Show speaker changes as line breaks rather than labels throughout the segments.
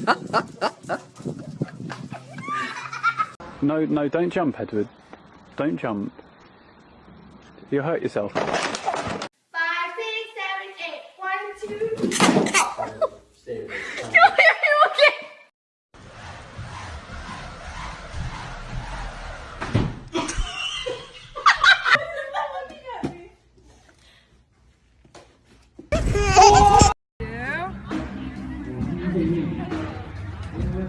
no, no, don't jump, Edward. Don't jump. You'll hurt yourself.
Five, six, seven, eight. One, two.
Yeah,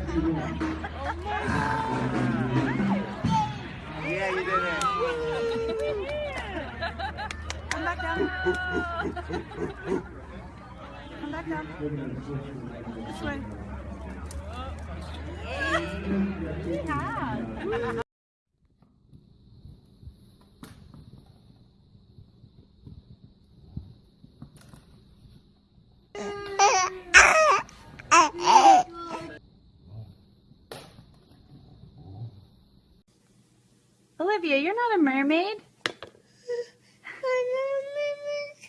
you did it.
This way. Yeah. Olivia, you're not a mermaid.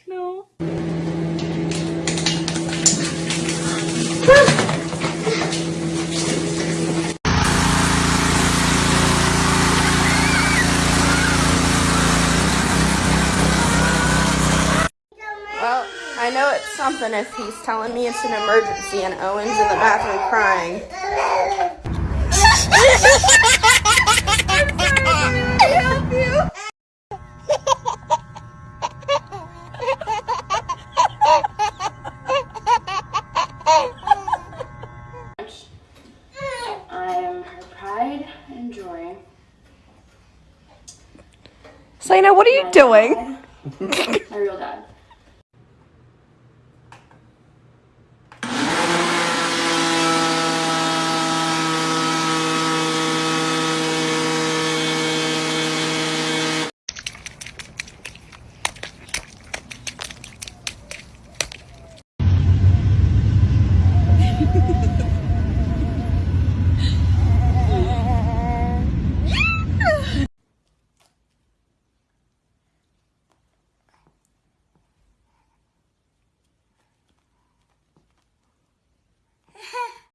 No.
Well, I know it's something if he's telling me it's an emergency and Owen's in the bathroom crying.
Selena, what are you doing?
My real dad.